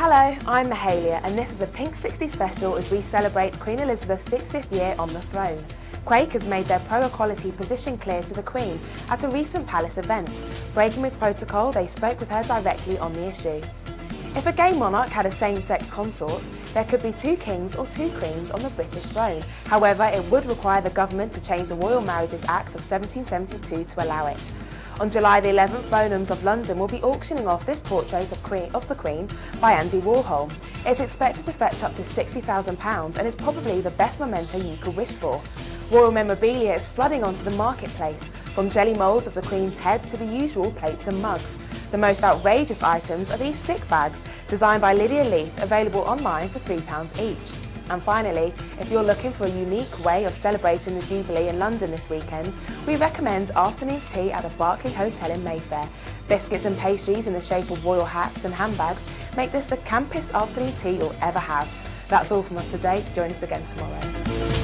Hello, I'm Mahalia and this is a Pink 60 special as we celebrate Queen Elizabeth's 60th year on the throne. Quake has made their pro-equality position clear to the Queen at a recent palace event. Breaking with protocol, they spoke with her directly on the issue. If a gay monarch had a same-sex consort, there could be two kings or two queens on the British throne. However, it would require the government to change the Royal Marriages Act of 1772 to allow it. On July the 11th, Bonhams of London will be auctioning off this portrait of, Queen, of the Queen by Andy Warhol. It's expected to fetch up to £60,000 and is probably the best memento you could wish for. Royal memorabilia is flooding onto the marketplace, from jelly moulds of the Queen's head to the usual plates and mugs. The most outrageous items are these sick bags, designed by Lydia Leith, available online for £3 each. And finally, if you're looking for a unique way of celebrating the Jubilee in London this weekend, we recommend afternoon tea at the Berkeley Hotel in Mayfair. Biscuits and pastries in the shape of royal hats and handbags make this the campus afternoon tea you'll ever have. That's all from us today. Join us again tomorrow.